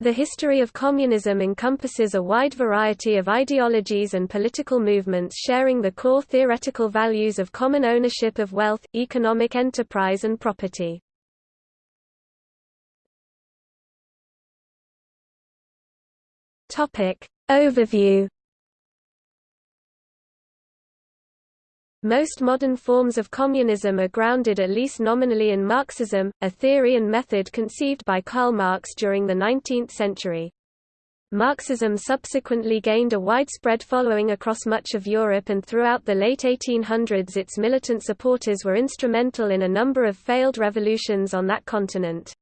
The history of communism encompasses a wide variety of ideologies and political movements sharing the core theoretical values of common ownership of wealth, economic enterprise and property. Overview Most modern forms of communism are grounded at least nominally in Marxism, a theory and method conceived by Karl Marx during the 19th century. Marxism subsequently gained a widespread following across much of Europe and throughout the late 1800s its militant supporters were instrumental in a number of failed revolutions on that continent.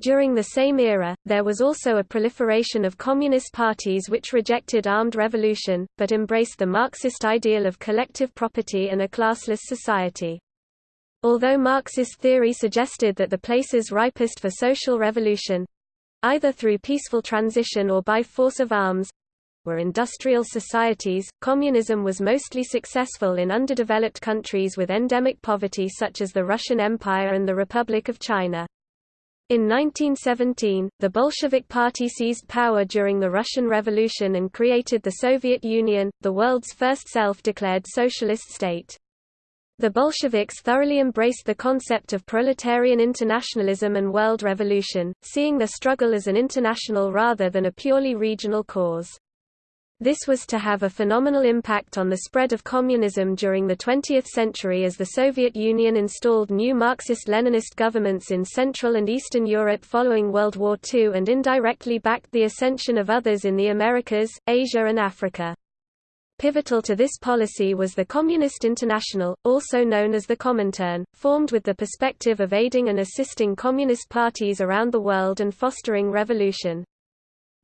During the same era, there was also a proliferation of communist parties which rejected armed revolution, but embraced the Marxist ideal of collective property and a classless society. Although Marxist theory suggested that the places ripest for social revolution—either through peaceful transition or by force of arms, were industrial societies, communism was mostly successful in underdeveloped countries with endemic poverty such as the Russian Empire and the Republic of China. In 1917, the Bolshevik Party seized power during the Russian Revolution and created the Soviet Union, the world's first self-declared socialist state. The Bolsheviks thoroughly embraced the concept of proletarian internationalism and world revolution, seeing the struggle as an international rather than a purely regional cause. This was to have a phenomenal impact on the spread of communism during the 20th century as the Soviet Union installed new Marxist-Leninist governments in Central and Eastern Europe following World War II and indirectly backed the ascension of others in the Americas, Asia and Africa. Pivotal to this policy was the Communist International, also known as the Comintern, formed with the perspective of aiding and assisting communist parties around the world and fostering revolution.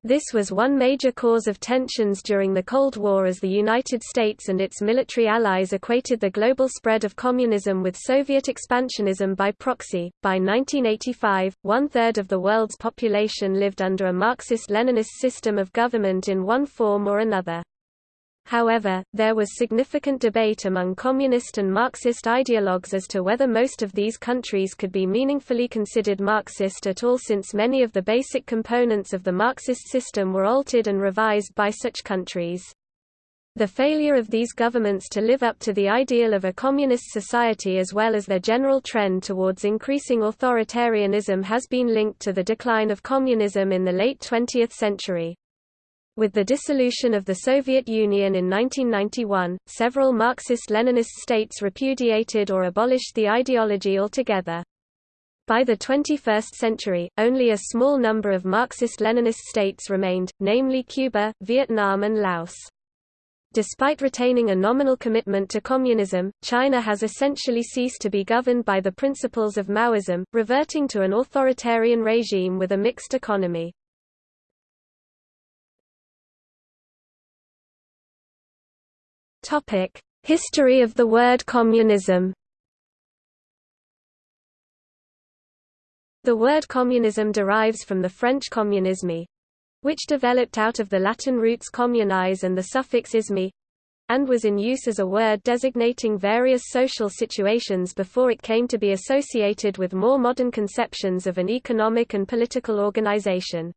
This was one major cause of tensions during the Cold War as the United States and its military allies equated the global spread of communism with Soviet expansionism by proxy. By 1985, one third of the world's population lived under a Marxist Leninist system of government in one form or another. However, there was significant debate among communist and Marxist ideologues as to whether most of these countries could be meaningfully considered Marxist at all since many of the basic components of the Marxist system were altered and revised by such countries. The failure of these governments to live up to the ideal of a communist society as well as their general trend towards increasing authoritarianism has been linked to the decline of communism in the late 20th century. With the dissolution of the Soviet Union in 1991, several Marxist-Leninist states repudiated or abolished the ideology altogether. By the 21st century, only a small number of Marxist-Leninist states remained, namely Cuba, Vietnam and Laos. Despite retaining a nominal commitment to communism, China has essentially ceased to be governed by the principles of Maoism, reverting to an authoritarian regime with a mixed economy. Topic: History of the word communism. The word communism derives from the French communisme, which developed out of the Latin roots communis and the suffix isme, and was in use as a word designating various social situations before it came to be associated with more modern conceptions of an economic and political organization.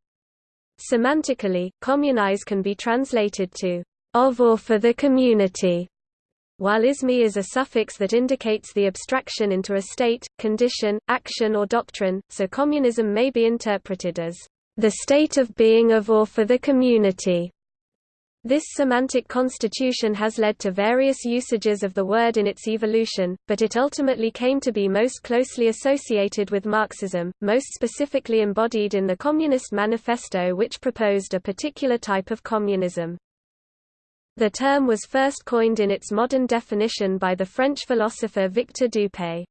Semantically, communis can be translated to of or for the community, while isme is a suffix that indicates the abstraction into a state, condition, action or doctrine, so communism may be interpreted as the state of being of or for the community. This semantic constitution has led to various usages of the word in its evolution, but it ultimately came to be most closely associated with Marxism, most specifically embodied in the Communist Manifesto which proposed a particular type of communism. The term was first coined in its modern definition by the French philosopher Victor d'Hupay.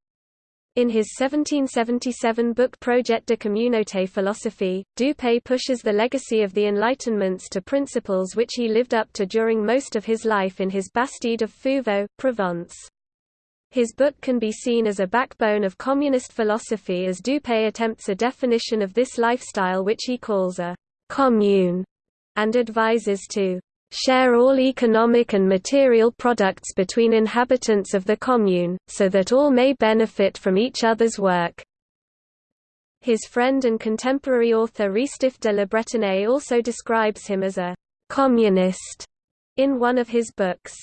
In his 1777 book Projet de communauté philosophie, d'Hupay pushes the legacy of the Enlightenments to principles which he lived up to during most of his life in his Bastide of Fuveau, Provence. His book can be seen as a backbone of communist philosophy as d'Hupay attempts a definition of this lifestyle which he calls a commune, and advises to share all economic and material products between inhabitants of the commune, so that all may benefit from each other's work. His friend and contemporary author Restif de la Bretonne also describes him as a «communist» in one of his books.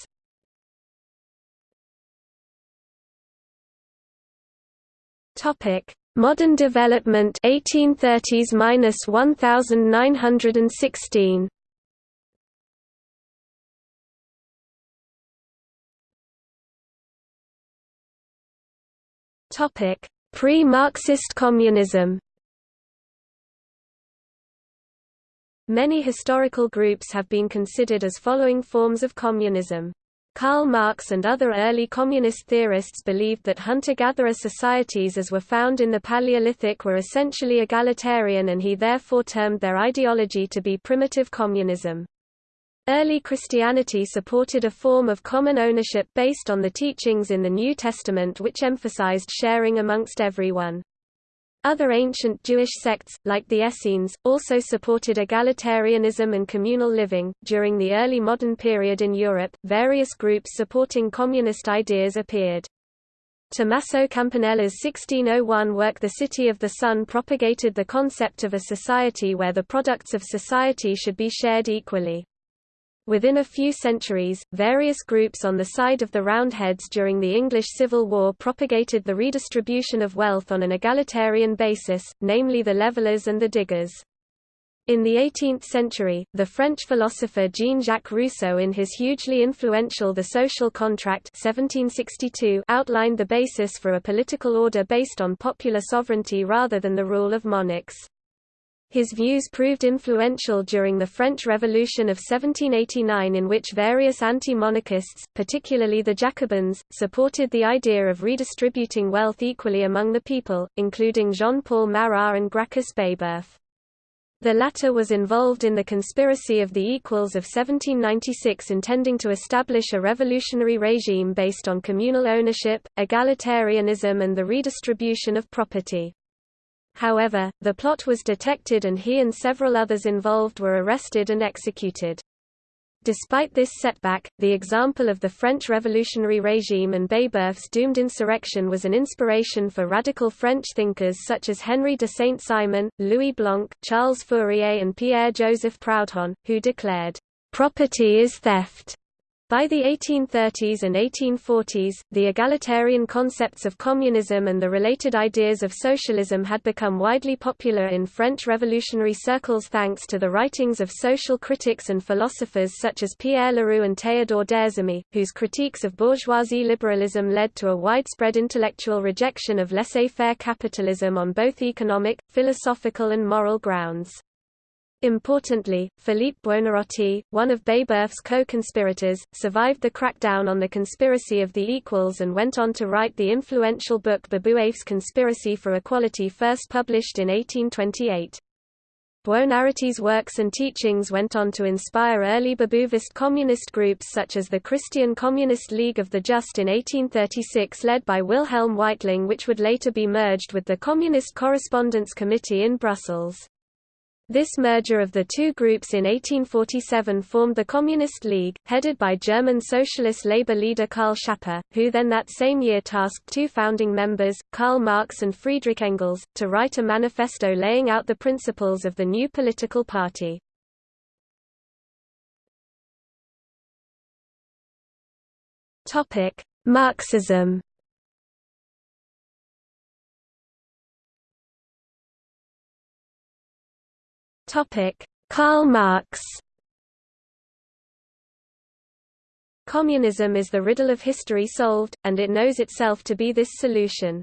Topic: Modern development 1830s-1916 Topic: Pre-Marxist communism. Many historical groups have been considered as following forms of communism. Karl Marx and other early communist theorists believed that hunter-gatherer societies as were found in the Paleolithic were essentially egalitarian and he therefore termed their ideology to be primitive communism. Early Christianity supported a form of common ownership based on the teachings in the New Testament which emphasized sharing amongst everyone. Other ancient Jewish sects, like the Essenes, also supported egalitarianism and communal living. During the early modern period in Europe, various groups supporting communist ideas appeared. Tommaso Campanella's 1601 work The City of the Sun propagated the concept of a society where the products of society should be shared equally. Within a few centuries, various groups on the side of the Roundheads during the English Civil War propagated the redistribution of wealth on an egalitarian basis, namely the Levellers and the Diggers. In the 18th century, the French philosopher Jean-Jacques Rousseau in his hugely influential The Social Contract 1762 outlined the basis for a political order based on popular sovereignty rather than the rule of monarchs. His views proved influential during the French Revolution of 1789 in which various anti-monarchists, particularly the Jacobins, supported the idea of redistributing wealth equally among the people, including Jean-Paul Marat and Gracchus Babeuf. The latter was involved in the conspiracy of the Equals of 1796 intending to establish a revolutionary regime based on communal ownership, egalitarianism and the redistribution of property. However, the plot was detected and he and several others involved were arrested and executed. Despite this setback, the example of the French revolutionary regime and Babeuf's doomed insurrection was an inspiration for radical French thinkers such as Henri de Saint-Simon, Louis Blanc, Charles Fourier and Pierre-Joseph Proudhon, who declared, "...property is theft." By the 1830s and 1840s, the egalitarian concepts of communism and the related ideas of socialism had become widely popular in French revolutionary circles thanks to the writings of social critics and philosophers such as Pierre Leroux and Théodore Dézamy, whose critiques of bourgeoisie liberalism led to a widespread intellectual rejection of laissez-faire capitalism on both economic, philosophical and moral grounds. Importantly, Philippe Buonarroti, one of Babeuf's co-conspirators, survived the crackdown on the conspiracy of the equals and went on to write the influential book Babeuf's Conspiracy for Equality first published in 1828. Buonarroti's works and teachings went on to inspire early Babeuvist communist groups such as the Christian Communist League of the Just in 1836 led by Wilhelm Weitling which would later be merged with the Communist Correspondence Committee in Brussels. This merger of the two groups in 1847 formed the Communist League, headed by German Socialist Labour leader Karl Schapper, who then that same year tasked two founding members, Karl Marx and Friedrich Engels, to write a manifesto laying out the principles of the new political party. Marxism Karl Marx Communism is the riddle of history solved, and it knows itself to be this solution.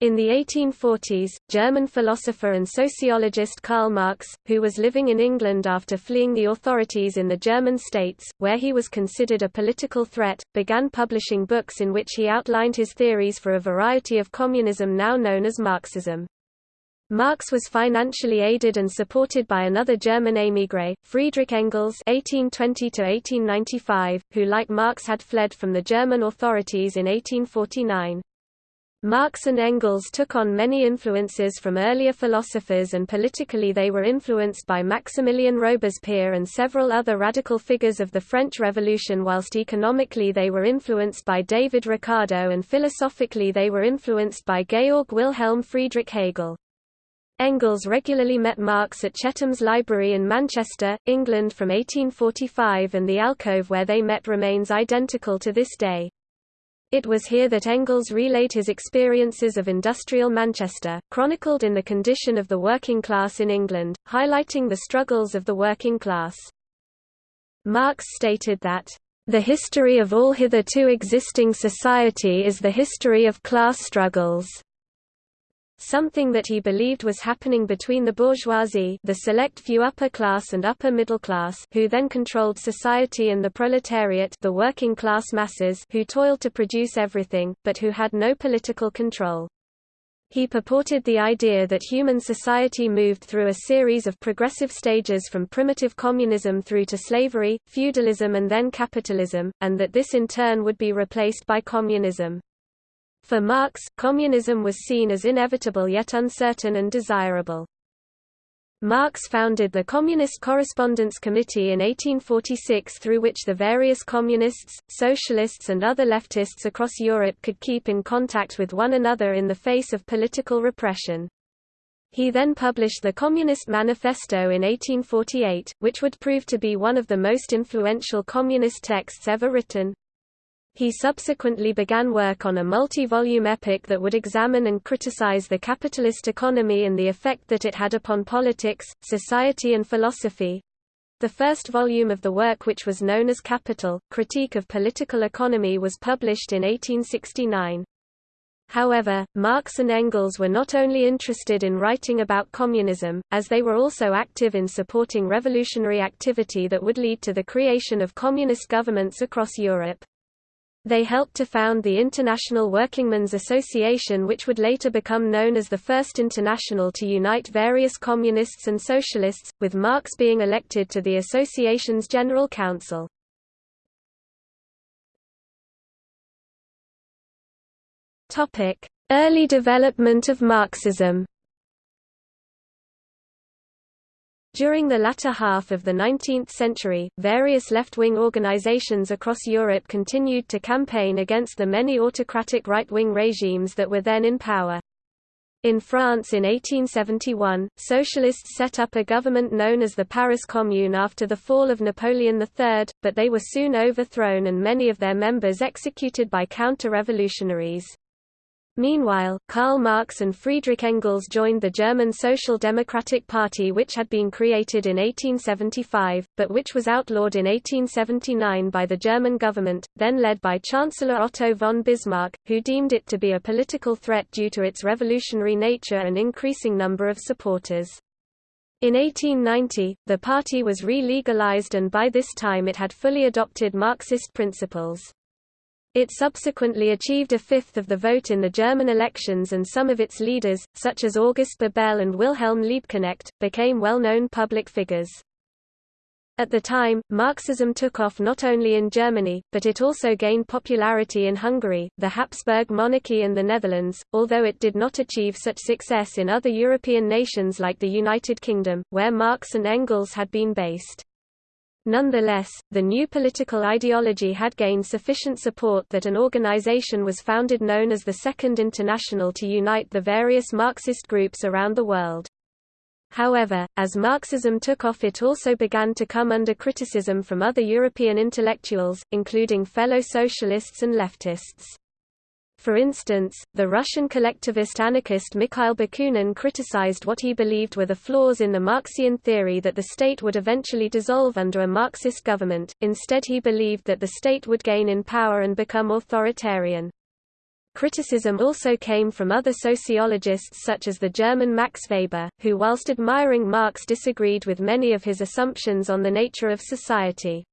In the 1840s, German philosopher and sociologist Karl Marx, who was living in England after fleeing the authorities in the German states, where he was considered a political threat, began publishing books in which he outlined his theories for a variety of communism now known as Marxism. Marx was financially aided and supported by another German émigré, Friedrich Engels (1820–1895), who, like Marx, had fled from the German authorities in 1849. Marx and Engels took on many influences from earlier philosophers and politically they were influenced by Maximilien Robespierre and several other radical figures of the French Revolution whilst economically they were influenced by David Ricardo and philosophically they were influenced by Georg Wilhelm Friedrich Hegel. Engels regularly met Marx at Chetham's Library in Manchester, England from 1845 and the alcove where they met remains identical to this day. It was here that Engels relayed his experiences of industrial Manchester, chronicled in The Condition of the Working Class in England, highlighting the struggles of the working class. Marx stated that, "...the history of all hitherto existing society is the history of class struggles." Something that he believed was happening between the bourgeoisie the select few upper class and upper middle class who then controlled society and the proletariat the working class masses who toiled to produce everything, but who had no political control. He purported the idea that human society moved through a series of progressive stages from primitive communism through to slavery, feudalism and then capitalism, and that this in turn would be replaced by communism. For Marx, communism was seen as inevitable yet uncertain and desirable. Marx founded the Communist Correspondence Committee in 1846 through which the various communists, socialists and other leftists across Europe could keep in contact with one another in the face of political repression. He then published the Communist Manifesto in 1848, which would prove to be one of the most influential communist texts ever written. He subsequently began work on a multi-volume epic that would examine and criticize the capitalist economy and the effect that it had upon politics, society and philosophy. The first volume of the work which was known as Capital, Critique of Political Economy was published in 1869. However, Marx and Engels were not only interested in writing about communism, as they were also active in supporting revolutionary activity that would lead to the creation of communist governments across Europe. They helped to found the International Workingmen's Association which would later become known as the First International to unite various communists and socialists, with Marx being elected to the association's General Council. Early development of Marxism During the latter half of the 19th century, various left-wing organizations across Europe continued to campaign against the many autocratic right-wing regimes that were then in power. In France in 1871, socialists set up a government known as the Paris Commune after the fall of Napoleon III, but they were soon overthrown and many of their members executed by counter-revolutionaries. Meanwhile, Karl Marx and Friedrich Engels joined the German Social Democratic Party which had been created in 1875, but which was outlawed in 1879 by the German government, then led by Chancellor Otto von Bismarck, who deemed it to be a political threat due to its revolutionary nature and increasing number of supporters. In 1890, the party was re-legalized and by this time it had fully adopted Marxist principles. It subsequently achieved a fifth of the vote in the German elections and some of its leaders, such as August Bebel and Wilhelm Liebknecht, became well-known public figures. At the time, Marxism took off not only in Germany, but it also gained popularity in Hungary, the Habsburg monarchy and the Netherlands, although it did not achieve such success in other European nations like the United Kingdom, where Marx and Engels had been based. Nonetheless, the new political ideology had gained sufficient support that an organization was founded known as the Second International to unite the various Marxist groups around the world. However, as Marxism took off it also began to come under criticism from other European intellectuals, including fellow socialists and leftists. For instance, the Russian collectivist anarchist Mikhail Bakunin criticized what he believed were the flaws in the Marxian theory that the state would eventually dissolve under a Marxist government, instead he believed that the state would gain in power and become authoritarian. Criticism also came from other sociologists such as the German Max Weber, who whilst admiring Marx disagreed with many of his assumptions on the nature of society.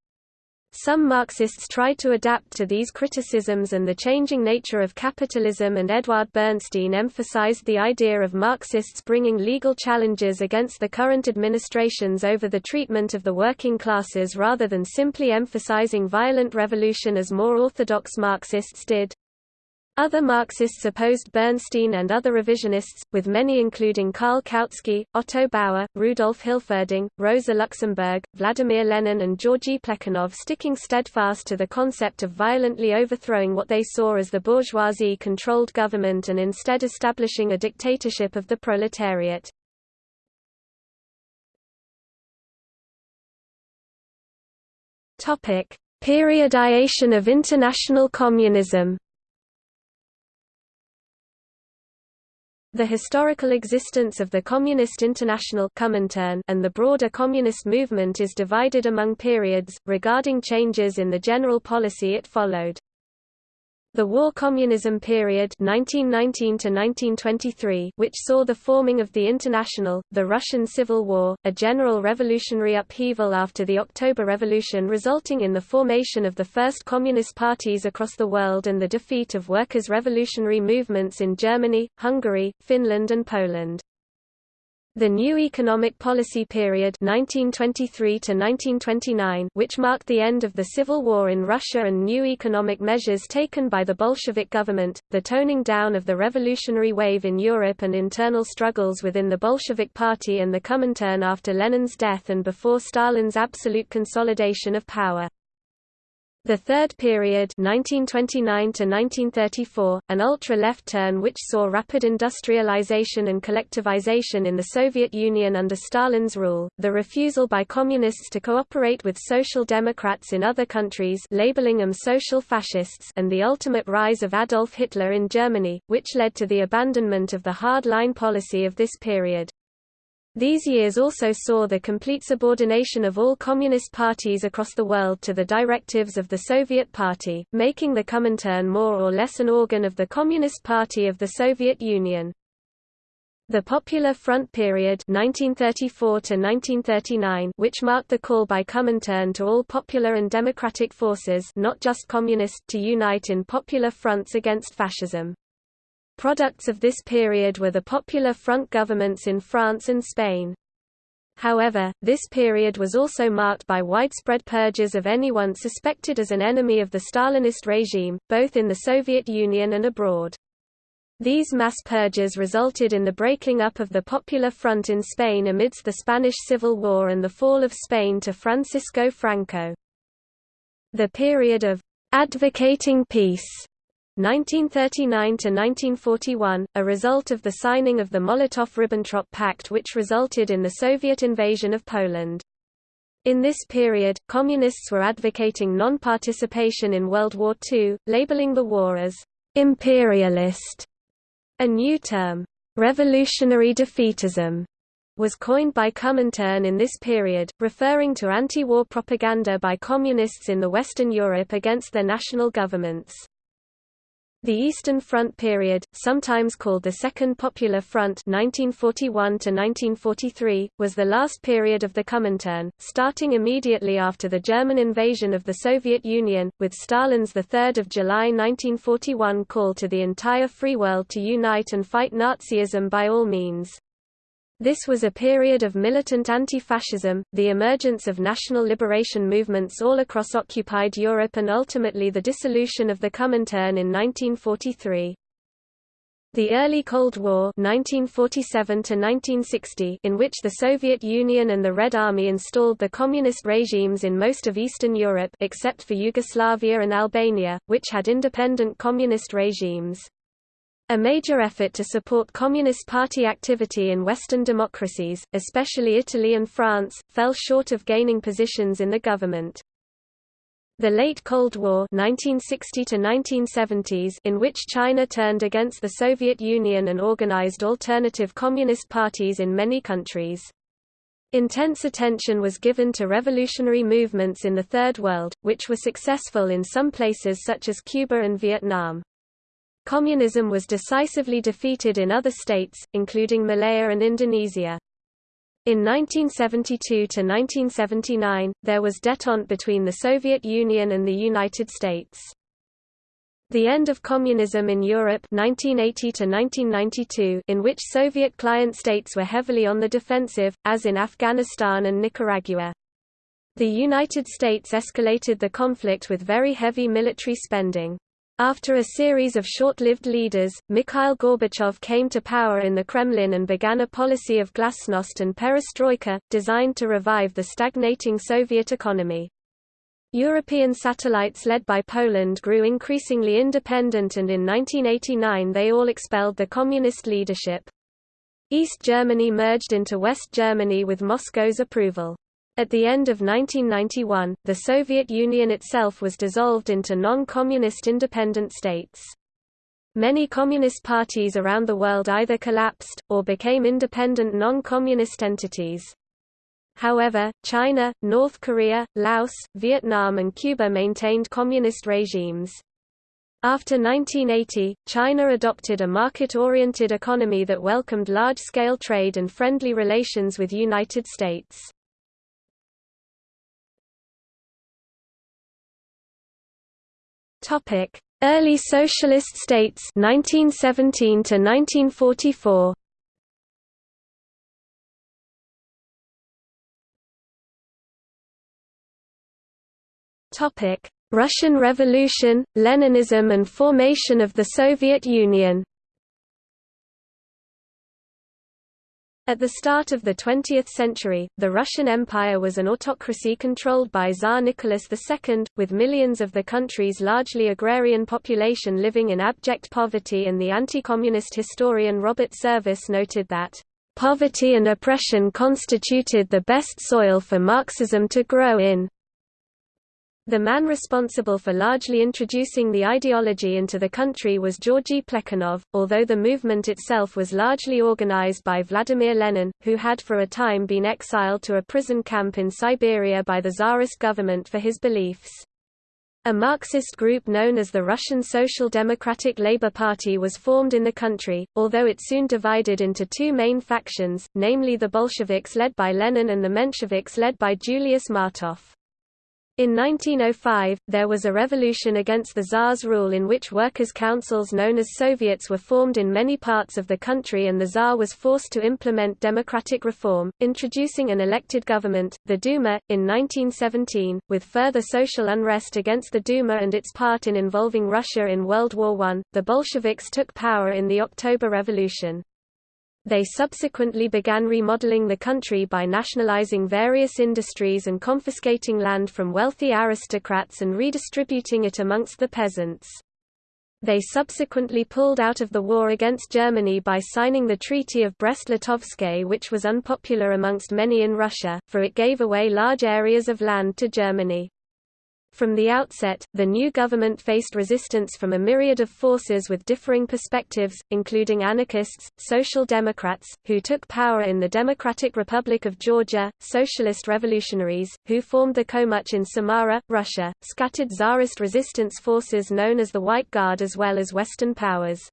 Some Marxists tried to adapt to these criticisms and the changing nature of capitalism and Edward Bernstein emphasized the idea of Marxists bringing legal challenges against the current administrations over the treatment of the working classes rather than simply emphasizing violent revolution as more orthodox Marxists did. Other Marxists opposed Bernstein and other revisionists, with many including Karl Kautsky, Otto Bauer, Rudolf Hilferding, Rosa Luxemburg, Vladimir Lenin and Georgy Plekhanov sticking steadfast to the concept of violently overthrowing what they saw as the bourgeoisie-controlled government and instead establishing a dictatorship of the proletariat. Periodization of international communism The historical existence of the Communist International and the broader communist movement is divided among periods, regarding changes in the general policy it followed. The War Communism period 1919 1923, which saw the forming of the International, the Russian Civil War, a general revolutionary upheaval after the October Revolution resulting in the formation of the first communist parties across the world and the defeat of workers' revolutionary movements in Germany, Hungary, Finland and Poland. The new economic policy period 1923 to 1929, which marked the end of the civil war in Russia and new economic measures taken by the Bolshevik government, the toning down of the revolutionary wave in Europe and internal struggles within the Bolshevik Party and the Comintern after Lenin's death and before Stalin's absolute consolidation of power. The third period 1929 an ultra-left turn which saw rapid industrialization and collectivization in the Soviet Union under Stalin's rule, the refusal by communists to cooperate with social democrats in other countries labeling them social fascists and the ultimate rise of Adolf Hitler in Germany, which led to the abandonment of the hard-line policy of this period. These years also saw the complete subordination of all communist parties across the world to the directives of the Soviet Party, making the Comintern more or less an organ of the Communist Party of the Soviet Union. The Popular Front period 1934 which marked the call by Comintern to all popular and democratic forces not just communist to unite in popular fronts against fascism. Products of this period were the Popular Front governments in France and Spain. However, this period was also marked by widespread purges of anyone suspected as an enemy of the Stalinist regime, both in the Soviet Union and abroad. These mass purges resulted in the breaking up of the Popular Front in Spain amidst the Spanish Civil War and the fall of Spain to Francisco Franco. The period of advocating peace 1939–1941, a result of the signing of the Molotov–Ribbentrop Pact which resulted in the Soviet invasion of Poland. In this period, Communists were advocating non-participation in World War II, labeling the war as «imperialist». A new term, «revolutionary defeatism», was coined by Comintern in this period, referring to anti-war propaganda by Communists in the Western Europe against their national governments. The Eastern Front period, sometimes called the Second Popular Front 1941 was the last period of the Comintern, starting immediately after the German invasion of the Soviet Union, with Stalin's 3 July 1941 call to the entire free world to unite and fight Nazism by all means. This was a period of militant anti-fascism, the emergence of national liberation movements all across occupied Europe and ultimately the dissolution of the Comintern in 1943. The early Cold War 1947 in which the Soviet Union and the Red Army installed the communist regimes in most of Eastern Europe except for Yugoslavia and Albania, which had independent communist regimes. A major effort to support Communist Party activity in Western democracies, especially Italy and France, fell short of gaining positions in the government. The late Cold War 1960 1970s in which China turned against the Soviet Union and organized alternative communist parties in many countries. Intense attention was given to revolutionary movements in the Third World, which were successful in some places such as Cuba and Vietnam. Communism was decisively defeated in other states, including Malaya and Indonesia. In 1972–1979, there was détente between the Soviet Union and the United States. The end of communism in Europe 1980 in which Soviet client states were heavily on the defensive, as in Afghanistan and Nicaragua. The United States escalated the conflict with very heavy military spending. After a series of short-lived leaders, Mikhail Gorbachev came to power in the Kremlin and began a policy of glasnost and perestroika, designed to revive the stagnating Soviet economy. European satellites led by Poland grew increasingly independent and in 1989 they all expelled the communist leadership. East Germany merged into West Germany with Moscow's approval. At the end of 1991, the Soviet Union itself was dissolved into non-communist independent states. Many communist parties around the world either collapsed, or became independent non-communist entities. However, China, North Korea, Laos, Vietnam and Cuba maintained communist regimes. After 1980, China adopted a market-oriented economy that welcomed large-scale trade and friendly relations with United States. Topic: Early socialist states 1917 to 1944. Topic: Russian Revolution, Leninism and formation of the Soviet Union At the start of the 20th century, the Russian Empire was an autocracy controlled by Tsar Nicholas II, with millions of the country's largely agrarian population living in abject poverty and the anti-communist historian Robert Service noted that, "...poverty and oppression constituted the best soil for Marxism to grow in." The man responsible for largely introducing the ideology into the country was Georgy Plekhanov, although the movement itself was largely organized by Vladimir Lenin, who had for a time been exiled to a prison camp in Siberia by the Tsarist government for his beliefs. A Marxist group known as the Russian Social Democratic Labour Party was formed in the country, although it soon divided into two main factions, namely the Bolsheviks led by Lenin and the Mensheviks led by Julius Martov. In 1905, there was a revolution against the Tsar's rule in which workers' councils known as Soviets were formed in many parts of the country and the Tsar was forced to implement democratic reform, introducing an elected government, the Duma, in 1917. With further social unrest against the Duma and its part in involving Russia in World War I, the Bolsheviks took power in the October Revolution. They subsequently began remodeling the country by nationalizing various industries and confiscating land from wealthy aristocrats and redistributing it amongst the peasants. They subsequently pulled out of the war against Germany by signing the Treaty of Brest-Litovsk which was unpopular amongst many in Russia, for it gave away large areas of land to Germany. From the outset, the new government faced resistance from a myriad of forces with differing perspectives, including anarchists, social democrats, who took power in the Democratic Republic of Georgia, socialist revolutionaries, who formed the Komuch in Samara, Russia, scattered Tsarist resistance forces known as the White Guard as well as Western powers.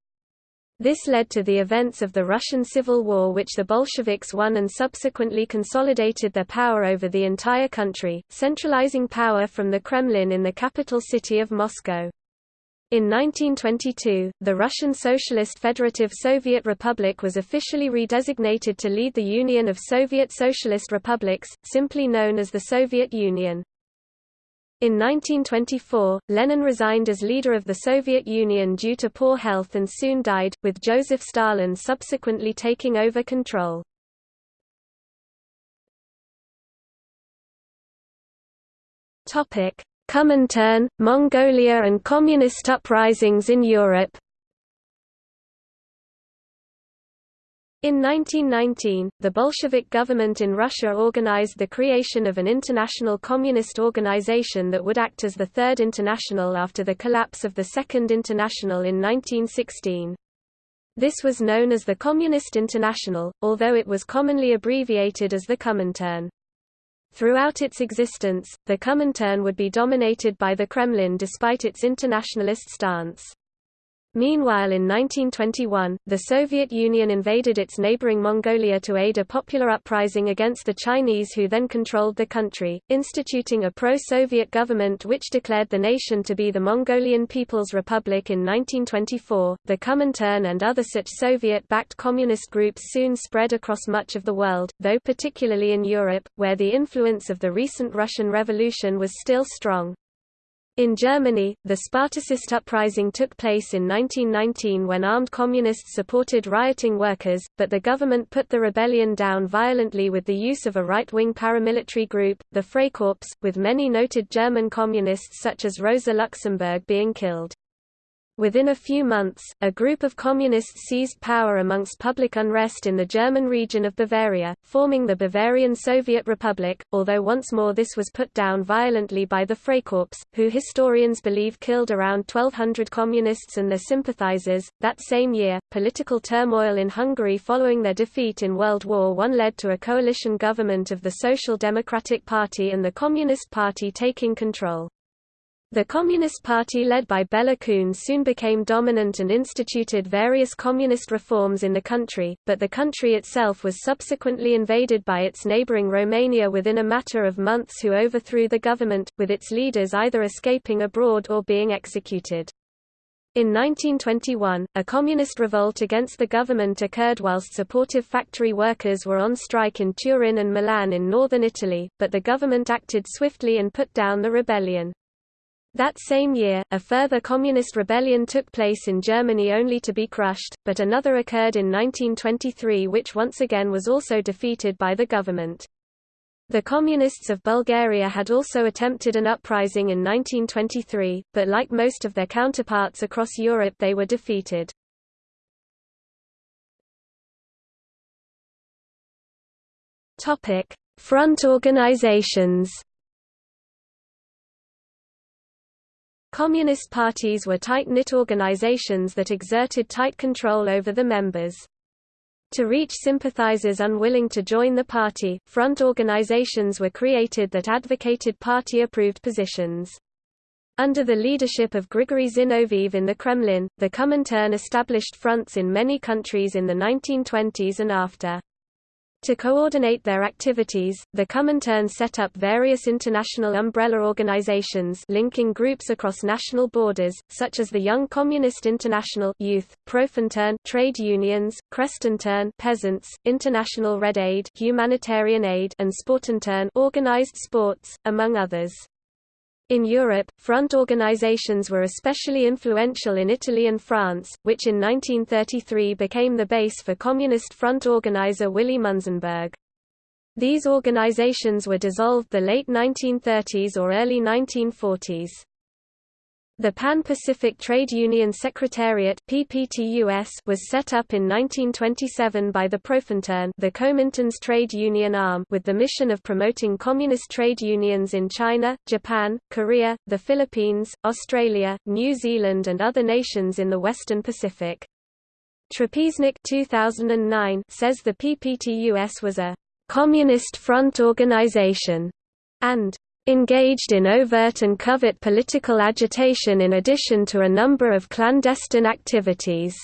This led to the events of the Russian Civil War which the Bolsheviks won and subsequently consolidated their power over the entire country, centralizing power from the Kremlin in the capital city of Moscow. In 1922, the Russian Socialist Federative Soviet Republic was officially redesignated to lead the Union of Soviet Socialist Republics, simply known as the Soviet Union. In 1924, Lenin resigned as leader of the Soviet Union due to poor health and soon died, with Joseph Stalin subsequently taking over control. Comintern, Mongolia and communist uprisings in Europe In 1919, the Bolshevik government in Russia organized the creation of an international communist organization that would act as the Third International after the collapse of the Second International in 1916. This was known as the Communist International, although it was commonly abbreviated as the Comintern. Throughout its existence, the Comintern would be dominated by the Kremlin despite its internationalist stance. Meanwhile in 1921, the Soviet Union invaded its neighboring Mongolia to aid a popular uprising against the Chinese who then controlled the country, instituting a pro-Soviet government which declared the nation to be the Mongolian People's Republic in 1924. The Comintern and other such Soviet-backed communist groups soon spread across much of the world, though particularly in Europe, where the influence of the recent Russian Revolution was still strong. In Germany, the Spartacist uprising took place in 1919 when armed communists supported rioting workers, but the government put the rebellion down violently with the use of a right-wing paramilitary group, the Freikorps, with many noted German communists such as Rosa Luxemburg being killed. Within a few months, a group of communists seized power amongst public unrest in the German region of Bavaria, forming the Bavarian Soviet Republic, although once more this was put down violently by the Freikorps, who historians believe killed around 1,200 communists and their sympathizers. That same year, political turmoil in Hungary following their defeat in World War I led to a coalition government of the Social Democratic Party and the Communist Party taking control. The Communist Party led by Bela Kun soon became dominant and instituted various communist reforms in the country, but the country itself was subsequently invaded by its neighboring Romania within a matter of months who overthrew the government, with its leaders either escaping abroad or being executed. In 1921, a communist revolt against the government occurred whilst supportive factory workers were on strike in Turin and Milan in northern Italy, but the government acted swiftly and put down the rebellion. That same year, a further communist rebellion took place in Germany only to be crushed, but another occurred in 1923 which once again was also defeated by the government. The Communists of Bulgaria had also attempted an uprising in 1923, but like most of their counterparts across Europe they were defeated. Front organizations Communist parties were tight-knit organizations that exerted tight control over the members. To reach sympathizers unwilling to join the party, front organizations were created that advocated party-approved positions. Under the leadership of Grigory Zinoviev in the Kremlin, the Comintern established fronts in many countries in the 1920s and after. To coordinate their activities, the Comintern set up various international umbrella organizations linking groups across national borders, such as the Young Communist International Youth, Profintern trade unions, Krestintern peasants, International Red Aid humanitarian aid and Sportintern organized sports, among others. In Europe, front organizations were especially influential in Italy and France, which in 1933 became the base for Communist Front organizer Willy Munzenberg. These organizations were dissolved the late 1930s or early 1940s. The Pan-Pacific Trade Union Secretariat PPTUS was set up in 1927 by the Profintern the Comintern's trade union arm with the mission of promoting communist trade unions in China, Japan, Korea, the Philippines, Australia, New Zealand and other nations in the Western Pacific. Trapeznik 2009 says the PPTUS was a «communist front organization» and engaged in overt and covert political agitation in addition to a number of clandestine activities.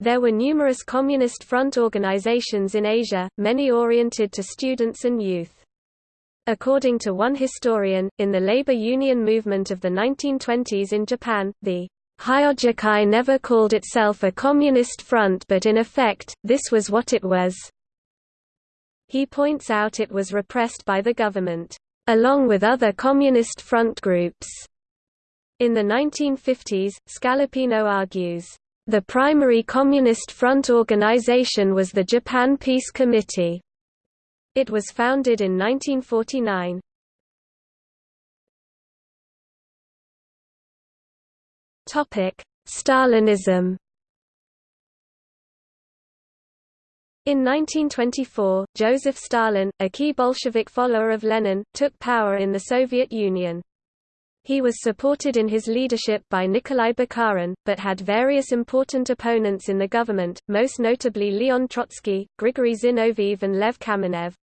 There were numerous Communist Front organizations in Asia, many oriented to students and youth. According to one historian, in the labor union movement of the 1920s in Japan, the Hyogikai never called itself a communist front but in effect, this was what it was. He points out it was repressed by the government along with other Communist front groups. In the 1950s, Scalapino argues, the primary Communist front organization was the Japan Peace Committee. It was founded in 1949. Stalinism In 1924, Joseph Stalin, a key Bolshevik follower of Lenin, took power in the Soviet Union. He was supported in his leadership by Nikolai Bukharin, but had various important opponents in the government, most notably Leon Trotsky, Grigory Zinoviev and Lev Kamenev.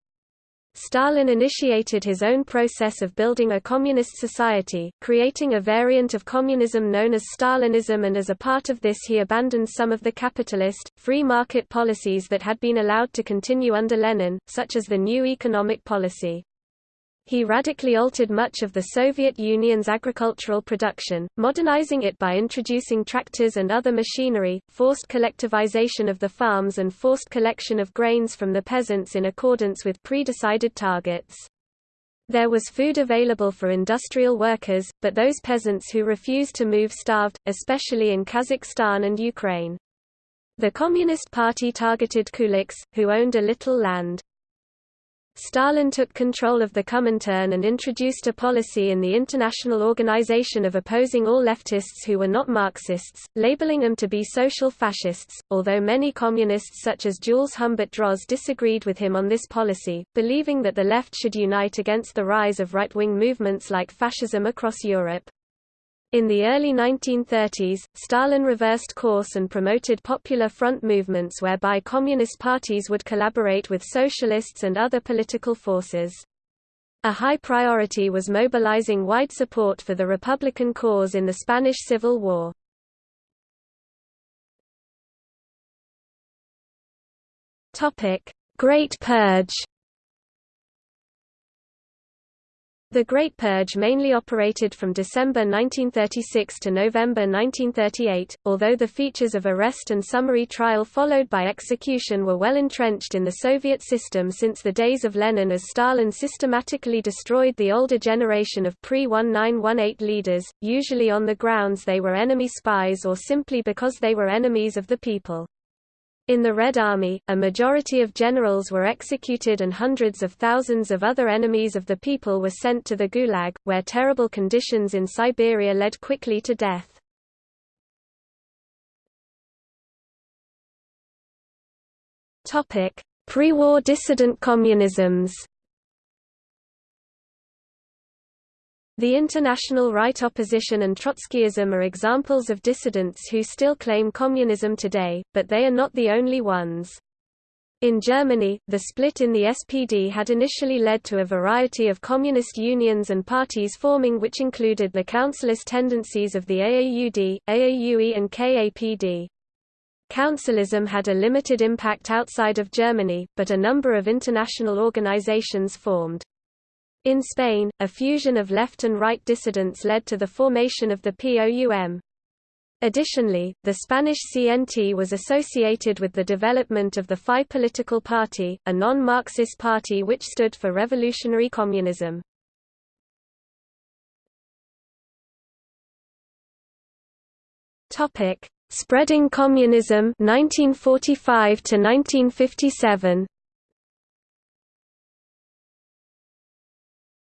Stalin initiated his own process of building a communist society, creating a variant of communism known as Stalinism and as a part of this he abandoned some of the capitalist, free market policies that had been allowed to continue under Lenin, such as the new economic policy. He radically altered much of the Soviet Union's agricultural production, modernizing it by introducing tractors and other machinery, forced collectivization of the farms and forced collection of grains from the peasants in accordance with pre-decided targets. There was food available for industrial workers, but those peasants who refused to move starved, especially in Kazakhstan and Ukraine. The Communist Party targeted kulaks, who owned a little land. Stalin took control of the Comintern and introduced a policy in the international organization of opposing all leftists who were not Marxists, labeling them to be social fascists, although many communists such as Jules Humbert Droz disagreed with him on this policy, believing that the left should unite against the rise of right-wing movements like fascism across Europe. In the early 1930s, Stalin reversed course and promoted Popular Front movements whereby communist parties would collaborate with socialists and other political forces. A high priority was mobilizing wide support for the Republican cause in the Spanish Civil War. Great Purge The Great Purge mainly operated from December 1936 to November 1938, although the features of arrest and summary trial followed by execution were well entrenched in the Soviet system since the days of Lenin as Stalin systematically destroyed the older generation of pre-1918 leaders, usually on the grounds they were enemy spies or simply because they were enemies of the people. In the Red Army, a majority of generals were executed and hundreds of thousands of other enemies of the people were sent to the Gulag, where terrible conditions in Siberia led quickly to death. Pre-war dissident communisms The international right opposition and Trotskyism are examples of dissidents who still claim communism today, but they are not the only ones. In Germany, the split in the SPD had initially led to a variety of communist unions and parties forming which included the councilist tendencies of the AAUD, AAUE and KAPD. Councilism had a limited impact outside of Germany, but a number of international organizations formed. In Spain, a fusion of left and right dissidents led to the formation of the POUM. Additionally, the Spanish CNT was associated with the development of the FI political party, a non-Marxist party which stood for revolutionary communism. Topic: Spreading communism 1945 to 1957.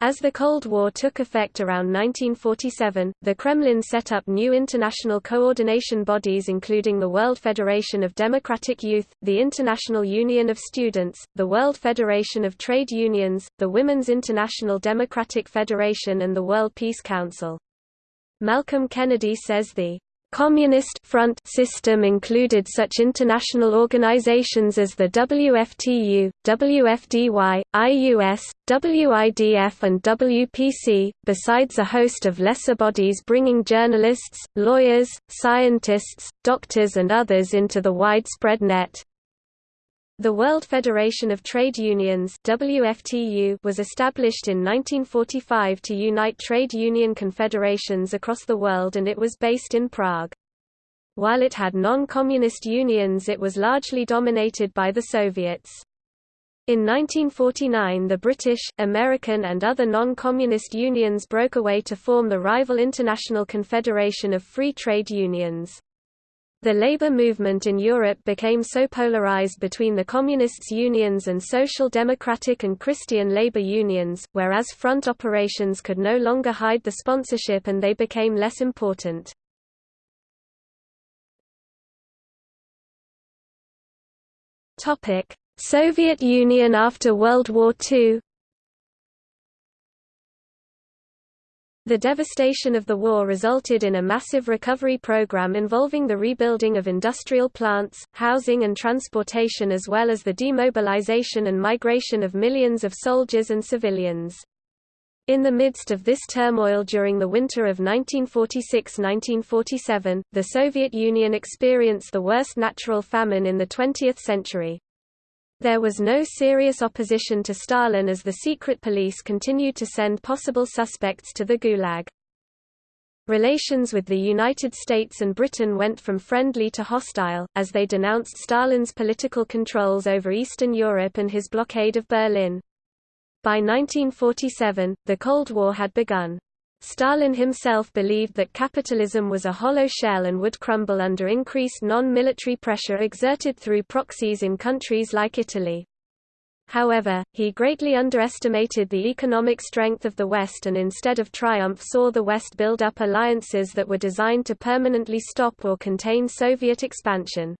As the Cold War took effect around 1947, the Kremlin set up new international coordination bodies including the World Federation of Democratic Youth, the International Union of Students, the World Federation of Trade Unions, the Women's International Democratic Federation and the World Peace Council. Malcolm Kennedy says the Communist Front system included such international organizations as the WFTU, WFDY, IUS, WIDF and WPC, besides a host of lesser bodies bringing journalists, lawyers, scientists, doctors and others into the widespread net. The World Federation of Trade Unions WFTU was established in 1945 to unite trade union confederations across the world and it was based in Prague. While it had non-communist unions it was largely dominated by the Soviets. In 1949 the British, American and other non-communist unions broke away to form the rival International Confederation of Free Trade Unions. The labor movement in Europe became so polarized between the Communists' unions and Social Democratic and Christian labor unions, whereas front operations could no longer hide the sponsorship and they became less important. Soviet Union after World War II The devastation of the war resulted in a massive recovery program involving the rebuilding of industrial plants, housing and transportation as well as the demobilization and migration of millions of soldiers and civilians. In the midst of this turmoil during the winter of 1946–1947, the Soviet Union experienced the worst natural famine in the 20th century. There was no serious opposition to Stalin as the secret police continued to send possible suspects to the Gulag. Relations with the United States and Britain went from friendly to hostile, as they denounced Stalin's political controls over Eastern Europe and his blockade of Berlin. By 1947, the Cold War had begun. Stalin himself believed that capitalism was a hollow shell and would crumble under increased non-military pressure exerted through proxies in countries like Italy. However, he greatly underestimated the economic strength of the West and instead of triumph saw the West build up alliances that were designed to permanently stop or contain Soviet expansion.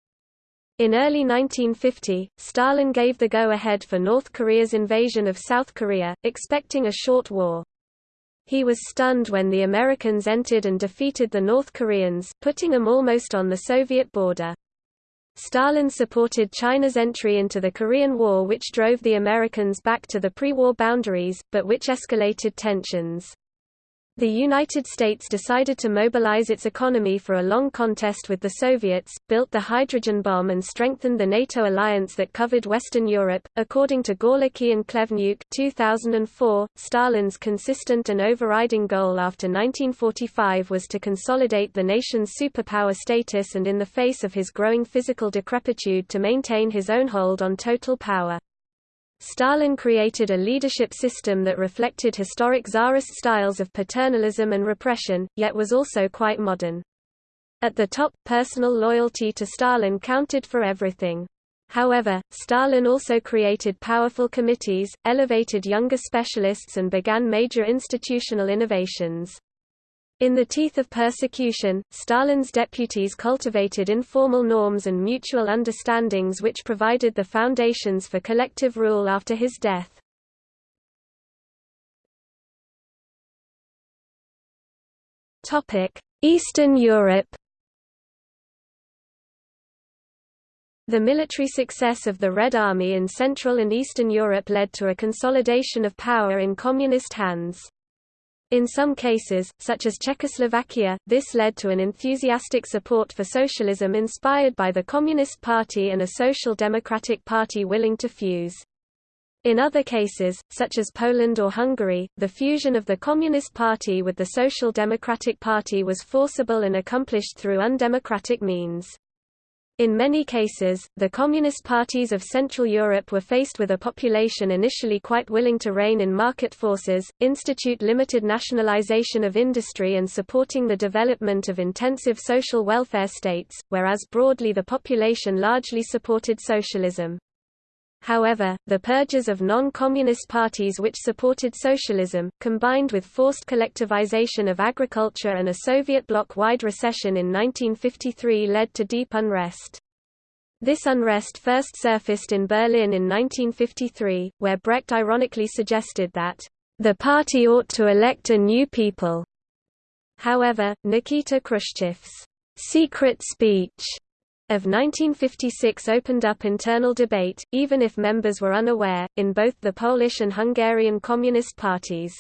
In early 1950, Stalin gave the go-ahead for North Korea's invasion of South Korea, expecting a short war. He was stunned when the Americans entered and defeated the North Koreans, putting them almost on the Soviet border. Stalin supported China's entry into the Korean War which drove the Americans back to the pre-war boundaries, but which escalated tensions. The United States decided to mobilize its economy for a long contest with the Soviets, built the hydrogen bomb and strengthened the NATO alliance that covered Western Europe. According to Gorlizki and Khlevniuk 2004, Stalin's consistent and overriding goal after 1945 was to consolidate the nation's superpower status and in the face of his growing physical decrepitude to maintain his own hold on total power. Stalin created a leadership system that reflected historic Tsarist styles of paternalism and repression, yet was also quite modern. At the top, personal loyalty to Stalin counted for everything. However, Stalin also created powerful committees, elevated younger specialists and began major institutional innovations. In the teeth of persecution, Stalin's deputies cultivated informal norms and mutual understandings which provided the foundations for collective rule after his death. Eastern Europe The military success of the Red Army in Central and Eastern Europe led to a consolidation of power in communist hands. In some cases, such as Czechoslovakia, this led to an enthusiastic support for socialism inspired by the Communist Party and a Social Democratic Party willing to fuse. In other cases, such as Poland or Hungary, the fusion of the Communist Party with the Social Democratic Party was forcible and accomplished through undemocratic means. In many cases, the communist parties of Central Europe were faced with a population initially quite willing to rein in market forces, institute limited nationalization of industry and supporting the development of intensive social welfare states, whereas broadly the population largely supported socialism. However, the purges of non-communist parties which supported socialism, combined with forced collectivization of agriculture and a Soviet bloc-wide recession in 1953 led to deep unrest. This unrest first surfaced in Berlin in 1953, where Brecht ironically suggested that, "...the party ought to elect a new people." However, Nikita Khrushchev's secret speech of 1956 opened up internal debate, even if members were unaware, in both the Polish and Hungarian Communist parties.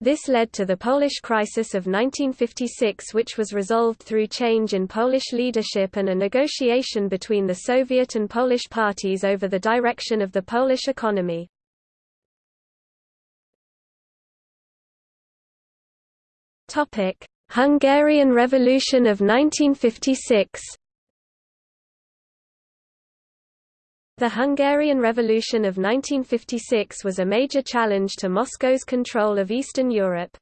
This led to the Polish crisis of 1956 which was resolved through change in Polish leadership and a negotiation between the Soviet and Polish parties over the direction of the Polish economy. Hungarian Revolution of 1956 The Hungarian Revolution of 1956 was a major challenge to Moscow's control of Eastern Europe.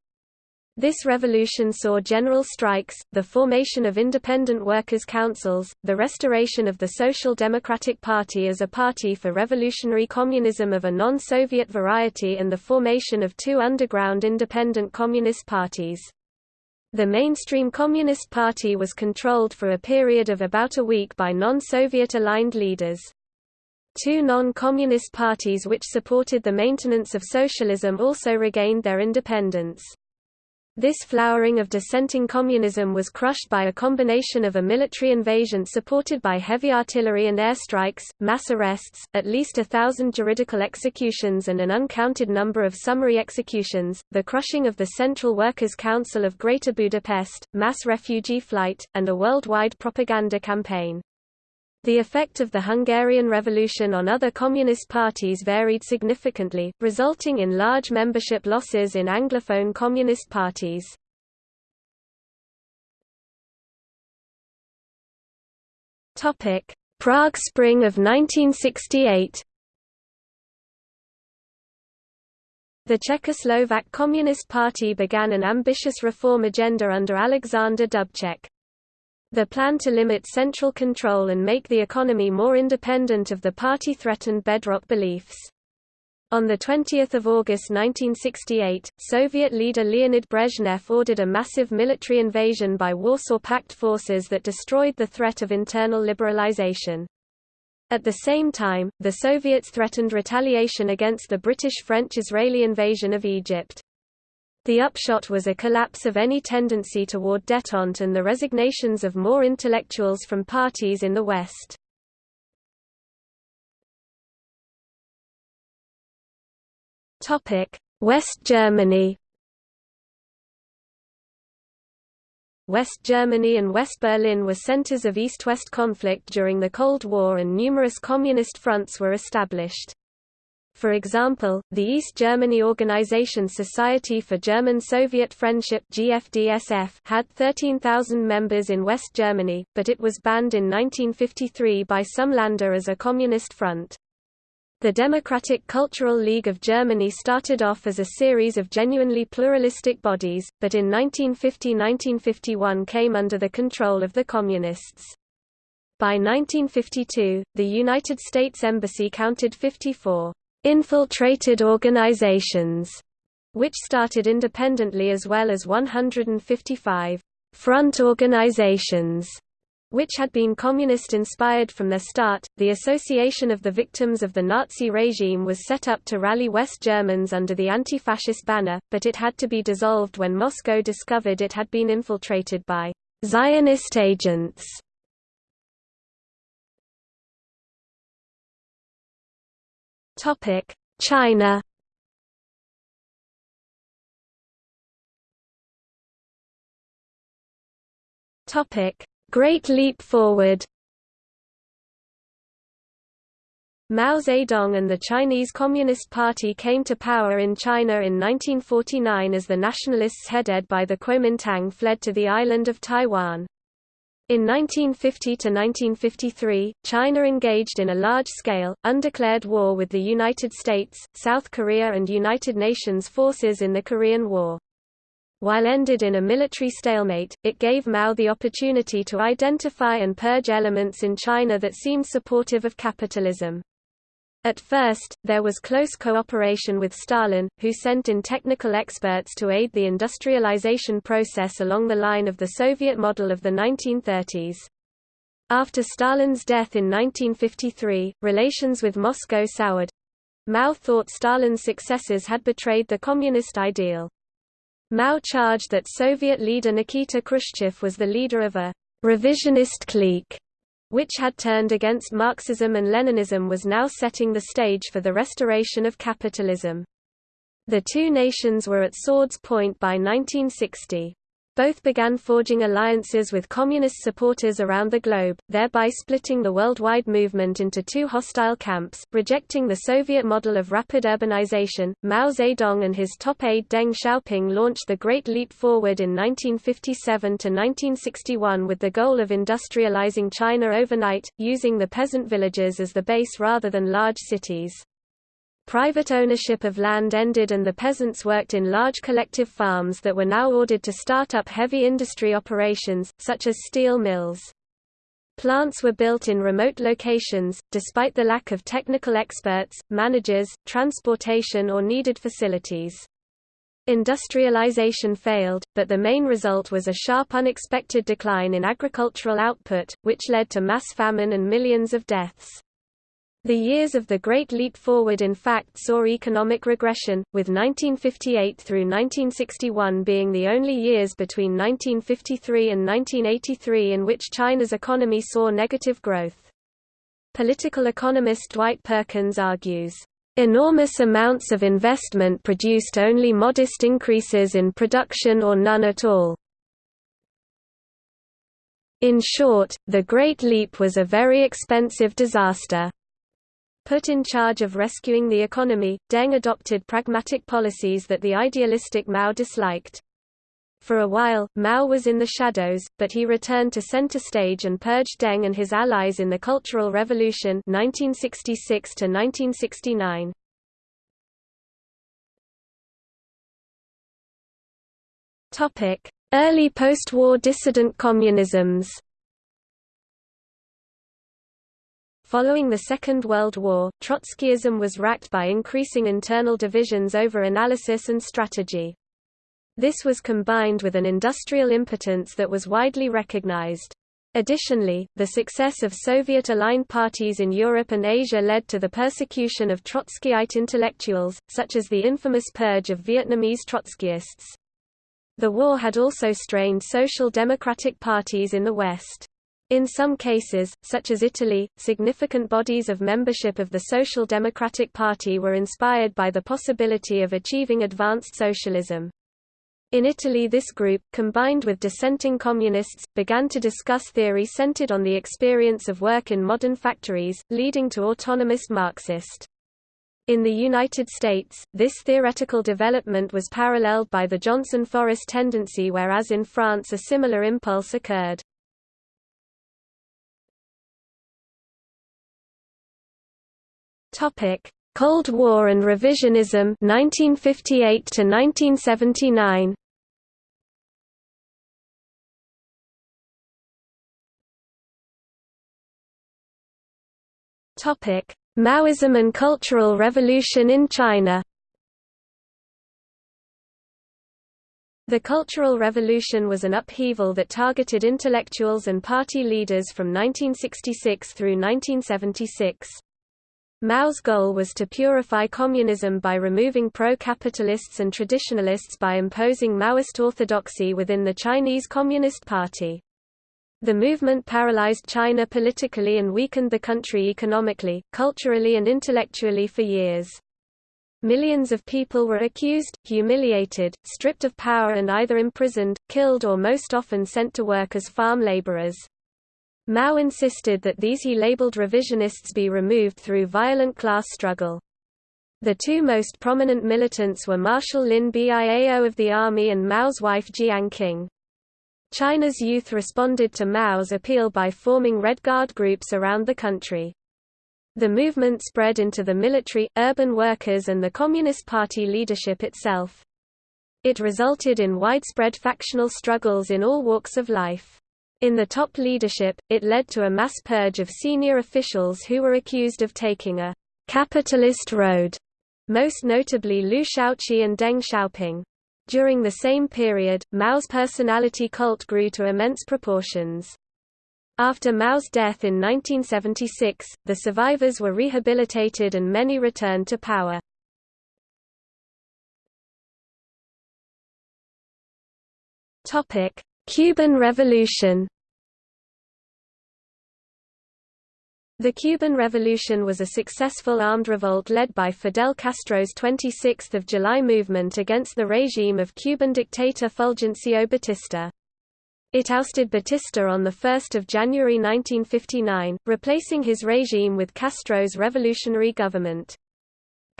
This revolution saw general strikes, the formation of independent workers' councils, the restoration of the Social Democratic Party as a party for revolutionary communism of a non-Soviet variety and the formation of two underground independent communist parties. The mainstream Communist Party was controlled for a period of about a week by non-Soviet aligned leaders. Two non-communist parties which supported the maintenance of socialism also regained their independence. This flowering of dissenting communism was crushed by a combination of a military invasion supported by heavy artillery and airstrikes, mass arrests, at least a thousand juridical executions and an uncounted number of summary executions, the crushing of the Central Workers' Council of Greater Budapest, mass refugee flight, and a worldwide propaganda campaign. The effect of the Hungarian Revolution on other communist parties varied significantly, resulting in large membership losses in Anglophone communist parties. Prague Spring of 1968 The Czechoslovak Communist Party began an ambitious reform agenda under Alexander Dubček. The plan to limit central control and make the economy more independent of the party threatened bedrock beliefs. On 20 August 1968, Soviet leader Leonid Brezhnev ordered a massive military invasion by Warsaw Pact forces that destroyed the threat of internal liberalization. At the same time, the Soviets threatened retaliation against the British-French-Israeli invasion of Egypt. The upshot was a collapse of any tendency toward détente and the resignations of more intellectuals from parties in the West. West Germany. West Germany and West Berlin were centers of East-West conflict during the Cold War and numerous communist fronts were established. For example, the East Germany Organization Society for German-Soviet Friendship had 13,000 members in West Germany, but it was banned in 1953 by some Länder as a communist front. The Democratic Cultural League of Germany started off as a series of genuinely pluralistic bodies, but in 1950–1951 came under the control of the Communists. By 1952, the United States Embassy counted 54 infiltrated organizations, which started independently as well as 155 front organizations which had been communist-inspired from their start. The Association of the Victims of the Nazi Regime was set up to rally West Germans under the anti-fascist banner, but it had to be dissolved when Moscow discovered it had been infiltrated by Zionist agents. Topic: China. Topic: Great Leap Forward Mao Zedong and the Chinese Communist Party came to power in China in 1949 as the nationalists headed by the Kuomintang fled to the island of Taiwan. In 1950–1953, China engaged in a large-scale, undeclared war with the United States, South Korea and United Nations forces in the Korean War. While ended in a military stalemate, it gave Mao the opportunity to identify and purge elements in China that seemed supportive of capitalism. At first, there was close cooperation with Stalin, who sent in technical experts to aid the industrialization process along the line of the Soviet model of the 1930s. After Stalin's death in 1953, relations with Moscow soured. Mao thought Stalin's successors had betrayed the communist ideal. Mao charged that Soviet leader Nikita Khrushchev was the leader of a revisionist clique, which had turned against Marxism and Leninism was now setting the stage for the restoration of capitalism. The two nations were at swords point by 1960. Both began forging alliances with communist supporters around the globe, thereby splitting the worldwide movement into two hostile camps, rejecting the Soviet model of rapid urbanization. Mao Zedong and his top aide Deng Xiaoping launched the Great Leap Forward in 1957 to 1961 with the goal of industrializing China overnight, using the peasant villages as the base rather than large cities. Private ownership of land ended and the peasants worked in large collective farms that were now ordered to start up heavy industry operations, such as steel mills. Plants were built in remote locations, despite the lack of technical experts, managers, transportation or needed facilities. Industrialization failed, but the main result was a sharp unexpected decline in agricultural output, which led to mass famine and millions of deaths. The years of the Great Leap Forward in fact saw economic regression, with 1958 through 1961 being the only years between 1953 and 1983 in which China's economy saw negative growth. Political economist Dwight Perkins argues, "...enormous amounts of investment produced only modest increases in production or none at all." In short, the Great Leap was a very expensive disaster. Put in charge of rescuing the economy, Deng adopted pragmatic policies that the idealistic Mao disliked. For a while, Mao was in the shadows, but he returned to center stage and purged Deng and his allies in the Cultural Revolution 1966 1969. Topic: Early post-war dissident communisms. Following the Second World War, Trotskyism was racked by increasing internal divisions over analysis and strategy. This was combined with an industrial impotence that was widely recognized. Additionally, the success of Soviet-aligned parties in Europe and Asia led to the persecution of Trotskyite intellectuals, such as the infamous purge of Vietnamese Trotskyists. The war had also strained social democratic parties in the West. In some cases, such as Italy, significant bodies of membership of the Social Democratic Party were inspired by the possibility of achieving advanced socialism. In Italy this group, combined with dissenting communists, began to discuss theory centered on the experience of work in modern factories, leading to autonomous Marxist. In the United States, this theoretical development was paralleled by the Johnson-Forrest tendency whereas in France a similar impulse occurred. Cold War and Revisionism 1958 to 1979 Topic: Maoism and Cultural Revolution in China. The Cultural Revolution was an upheaval that targeted intellectuals and party leaders from 1966 through 1976. Mao's goal was to purify communism by removing pro-capitalists and traditionalists by imposing Maoist orthodoxy within the Chinese Communist Party. The movement paralyzed China politically and weakened the country economically, culturally and intellectually for years. Millions of people were accused, humiliated, stripped of power and either imprisoned, killed or most often sent to work as farm laborers. Mao insisted that these he labeled revisionists be removed through violent class struggle. The two most prominent militants were Marshal Lin Biao of the army and Mao's wife Jiang Qing. China's youth responded to Mao's appeal by forming Red Guard groups around the country. The movement spread into the military, urban workers and the Communist Party leadership itself. It resulted in widespread factional struggles in all walks of life. In the top leadership, it led to a mass purge of senior officials who were accused of taking a capitalist road, most notably Liu Shaoqi and Deng Xiaoping. During the same period, Mao's personality cult grew to immense proportions. After Mao's death in 1976, the survivors were rehabilitated and many returned to power. Cuban Revolution The Cuban Revolution was a successful armed revolt led by Fidel Castro's 26 July movement against the regime of Cuban dictator Fulgencio Batista. It ousted Batista on 1 January 1959, replacing his regime with Castro's revolutionary government.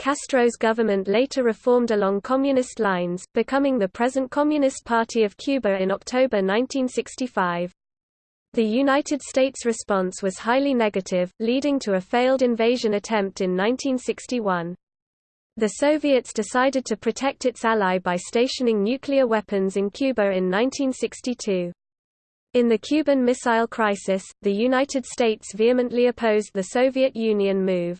Castro's government later reformed along communist lines, becoming the present Communist Party of Cuba in October 1965. The United States response was highly negative, leading to a failed invasion attempt in 1961. The Soviets decided to protect its ally by stationing nuclear weapons in Cuba in 1962. In the Cuban Missile Crisis, the United States vehemently opposed the Soviet Union move.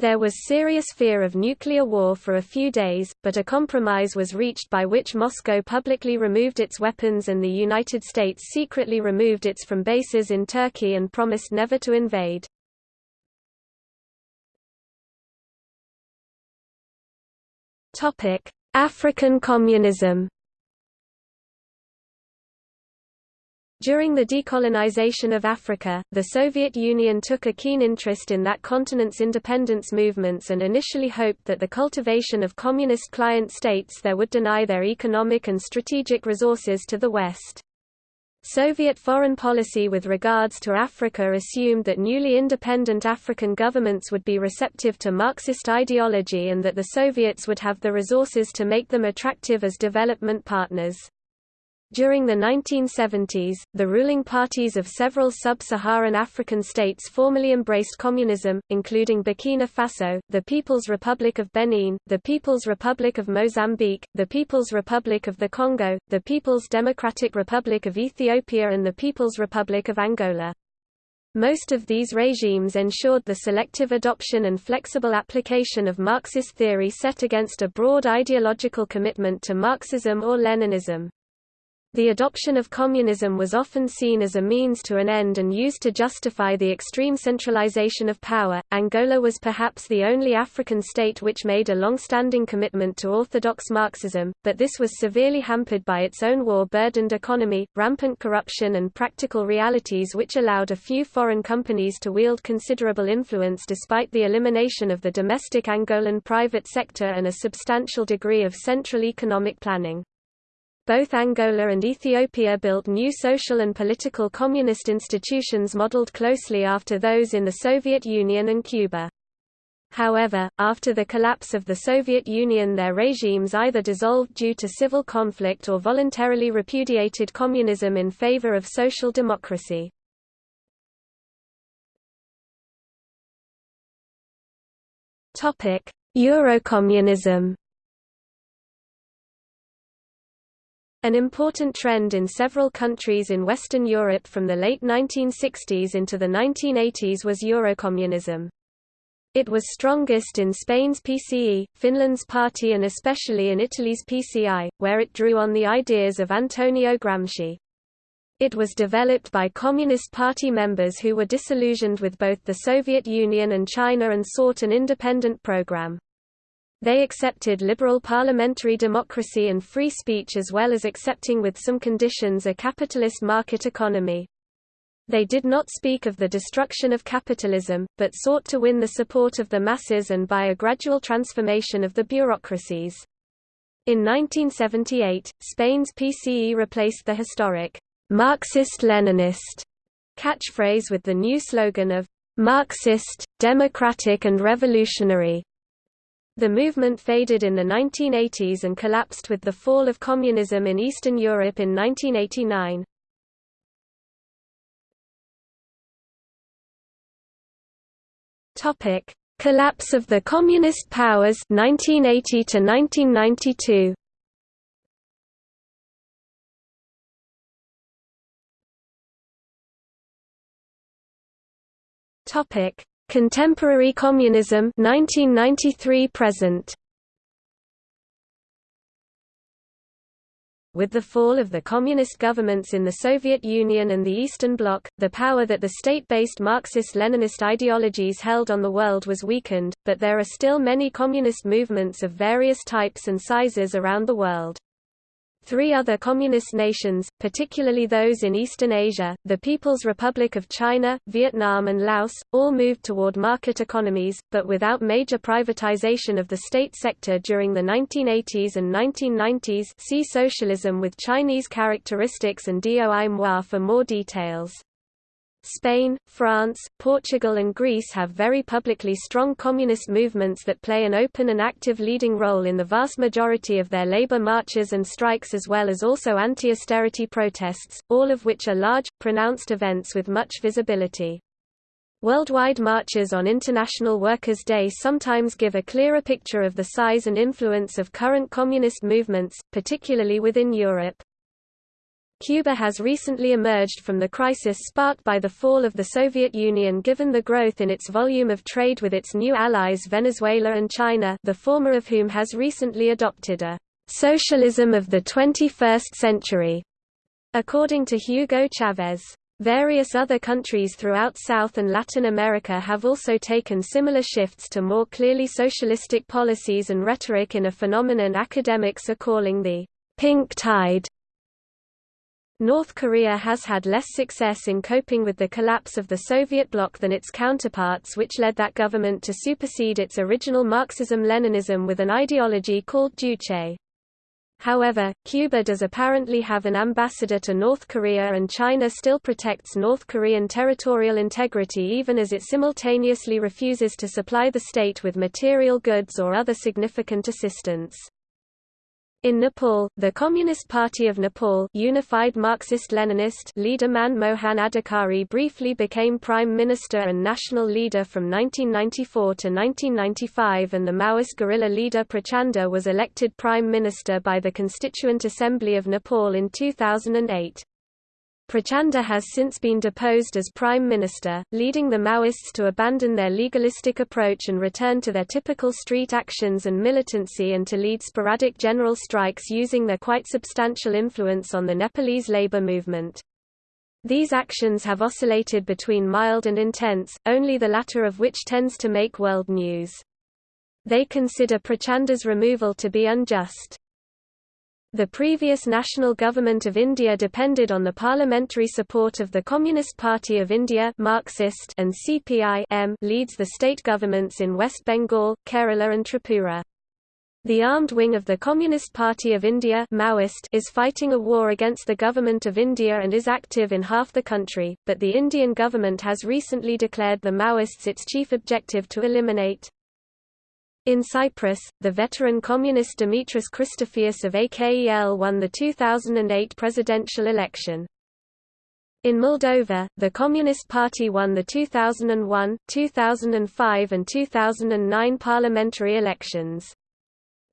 There was serious fear of nuclear war for a few days, but a compromise was reached by which Moscow publicly removed its weapons and the United States secretly removed its from bases in Turkey and promised never to invade. African communism During the decolonization of Africa, the Soviet Union took a keen interest in that continent's independence movements and initially hoped that the cultivation of communist client states there would deny their economic and strategic resources to the West. Soviet foreign policy with regards to Africa assumed that newly independent African governments would be receptive to Marxist ideology and that the Soviets would have the resources to make them attractive as development partners. During the 1970s, the ruling parties of several sub-Saharan African states formally embraced communism, including Burkina Faso, the People's Republic of Benin, the People's Republic of Mozambique, the People's Republic of the Congo, the People's Democratic Republic of Ethiopia and the People's Republic of Angola. Most of these regimes ensured the selective adoption and flexible application of Marxist theory set against a broad ideological commitment to Marxism or Leninism. The adoption of communism was often seen as a means to an end and used to justify the extreme centralization of power. Angola was perhaps the only African state which made a long-standing commitment to orthodox Marxism, but this was severely hampered by its own war-burdened economy, rampant corruption and practical realities which allowed a few foreign companies to wield considerable influence despite the elimination of the domestic Angolan private sector and a substantial degree of central economic planning. Both Angola and Ethiopia built new social and political communist institutions modeled closely after those in the Soviet Union and Cuba. However, after the collapse of the Soviet Union their regimes either dissolved due to civil conflict or voluntarily repudiated communism in favor of social democracy. Eurocommunism An important trend in several countries in Western Europe from the late 1960s into the 1980s was Eurocommunism. It was strongest in Spain's PCE, Finland's party and especially in Italy's PCI, where it drew on the ideas of Antonio Gramsci. It was developed by Communist Party members who were disillusioned with both the Soviet Union and China and sought an independent program. They accepted liberal parliamentary democracy and free speech as well as accepting with some conditions a capitalist market economy. They did not speak of the destruction of capitalism, but sought to win the support of the masses and by a gradual transformation of the bureaucracies. In 1978, Spain's PCE replaced the historic Marxist-Leninist catchphrase with the new slogan of Marxist, democratic and revolutionary. The movement faded in the 1980s and collapsed with the fall of communism in Eastern Europe in 1989. Topic: Collapse of the communist powers 1980 to 1992. Topic: Contemporary Communism 1993 present With the fall of the communist governments in the Soviet Union and the Eastern Bloc, the power that the state-based Marxist-Leninist ideologies held on the world was weakened, but there are still many communist movements of various types and sizes around the world. Three other communist nations, particularly those in Eastern Asia, the People's Republic of China, Vietnam and Laos, all moved toward market economies, but without major privatization of the state sector during the 1980s and 1990s see Socialism with Chinese characteristics and Doi Moi for more details. Spain, France, Portugal and Greece have very publicly strong communist movements that play an open and active leading role in the vast majority of their labor marches and strikes as well as also anti-austerity protests, all of which are large, pronounced events with much visibility. Worldwide marches on International Workers' Day sometimes give a clearer picture of the size and influence of current communist movements, particularly within Europe. Cuba has recently emerged from the crisis sparked by the fall of the Soviet Union given the growth in its volume of trade with its new allies Venezuela and China the former of whom has recently adopted a «socialism of the 21st century», according to Hugo Chavez. Various other countries throughout South and Latin America have also taken similar shifts to more clearly socialistic policies and rhetoric in a phenomenon academics are calling the «pink tide» North Korea has had less success in coping with the collapse of the Soviet bloc than its counterparts which led that government to supersede its original Marxism-Leninism with an ideology called Juche. However, Cuba does apparently have an ambassador to North Korea and China still protects North Korean territorial integrity even as it simultaneously refuses to supply the state with material goods or other significant assistance. In Nepal, the Communist Party of Nepal Unified Marxist-Leninist leader Manmohan Adhikari briefly became prime minister and national leader from 1994 to 1995 and the Maoist guerrilla leader Prachanda was elected prime minister by the Constituent Assembly of Nepal in 2008. Prachanda has since been deposed as prime minister, leading the Maoists to abandon their legalistic approach and return to their typical street actions and militancy and to lead sporadic general strikes using their quite substantial influence on the Nepalese labor movement. These actions have oscillated between mild and intense, only the latter of which tends to make world news. They consider Prachanda's removal to be unjust. The previous national government of India depended on the parliamentary support of the Communist Party of India Marxist and CPI -M leads the state governments in West Bengal, Kerala and Tripura. The armed wing of the Communist Party of India Maoist is fighting a war against the Government of India and is active in half the country, but the Indian government has recently declared the Maoists its chief objective to eliminate. In Cyprus, the veteran communist Dimitris Christofias of AKEL won the 2008 presidential election. In Moldova, the Communist Party won the 2001, 2005 and 2009 parliamentary elections.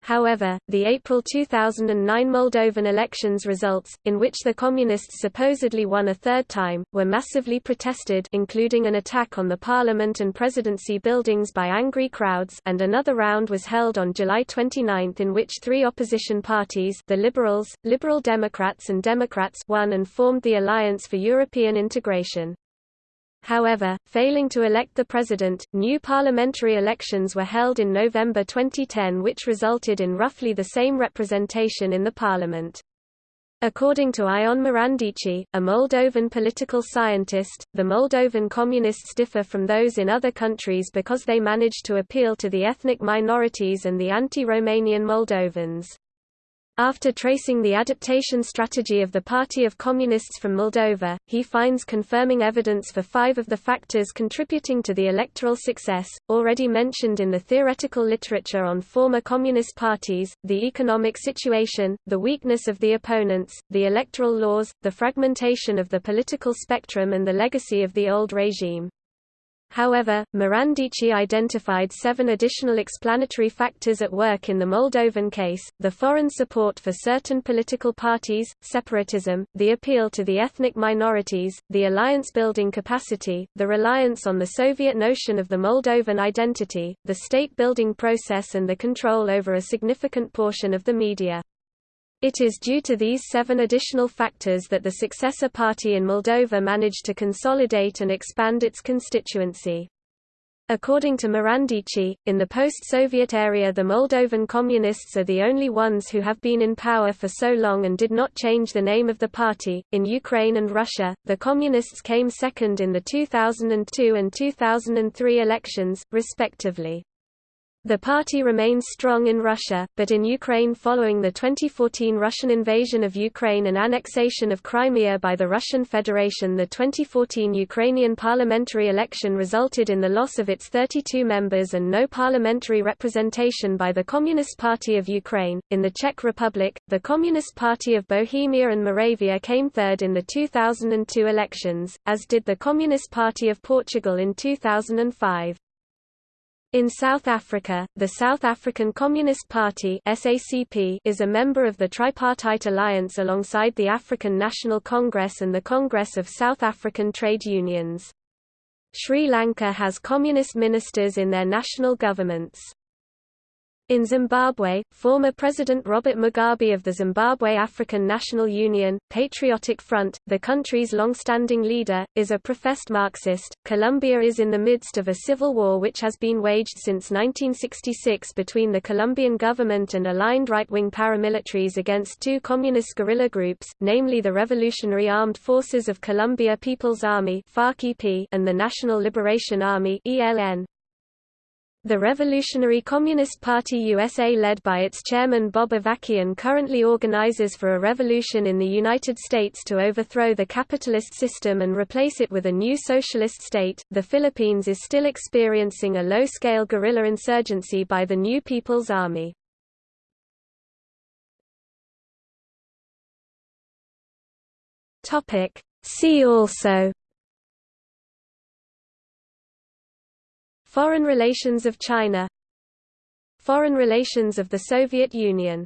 However, the April 2009 Moldovan elections results, in which the Communists supposedly won a third time, were massively protested including an attack on the parliament and presidency buildings by angry crowds and another round was held on July 29 in which three opposition parties the Liberals, Liberal Democrats and Democrats won and formed the Alliance for European Integration. However, failing to elect the president, new parliamentary elections were held in November 2010 which resulted in roughly the same representation in the parliament. According to Ion Marandici, a Moldovan political scientist, the Moldovan communists differ from those in other countries because they manage to appeal to the ethnic minorities and the anti-Romanian Moldovans. After tracing the adaptation strategy of the Party of Communists from Moldova, he finds confirming evidence for five of the factors contributing to the electoral success, already mentioned in the theoretical literature on former communist parties, the economic situation, the weakness of the opponents, the electoral laws, the fragmentation of the political spectrum and the legacy of the old regime. However, Marandici identified seven additional explanatory factors at work in the Moldovan case, the foreign support for certain political parties, separatism, the appeal to the ethnic minorities, the alliance-building capacity, the reliance on the Soviet notion of the Moldovan identity, the state-building process and the control over a significant portion of the media. It is due to these seven additional factors that the successor party in Moldova managed to consolidate and expand its constituency. According to Marandici, in the post-Soviet area the Moldovan Communists are the only ones who have been in power for so long and did not change the name of the party. In Ukraine and Russia, the Communists came second in the 2002 and 2003 elections, respectively. The party remains strong in Russia, but in Ukraine following the 2014 Russian invasion of Ukraine and annexation of Crimea by the Russian Federation the 2014 Ukrainian parliamentary election resulted in the loss of its 32 members and no parliamentary representation by the Communist Party of Ukraine. In the Czech Republic, the Communist Party of Bohemia and Moravia came third in the 2002 elections, as did the Communist Party of Portugal in 2005. In South Africa, the South African Communist Party SACP is a member of the Tripartite Alliance alongside the African National Congress and the Congress of South African Trade Unions. Sri Lanka has communist ministers in their national governments. In Zimbabwe, former President Robert Mugabe of the Zimbabwe African National Union, Patriotic Front, the country's long-standing leader, is a professed Marxist. Colombia is in the midst of a civil war which has been waged since 1966 between the Colombian government and aligned right-wing paramilitaries against two communist guerrilla groups, namely the Revolutionary Armed Forces of Colombia People's Army and the National Liberation Army ELN. The Revolutionary Communist Party USA led by its chairman Bob Avakian currently organizes for a revolution in the United States to overthrow the capitalist system and replace it with a new socialist state. The Philippines is still experiencing a low-scale guerrilla insurgency by the New People's Army. Topic: See also Foreign relations of China. Foreign relations of the Soviet Union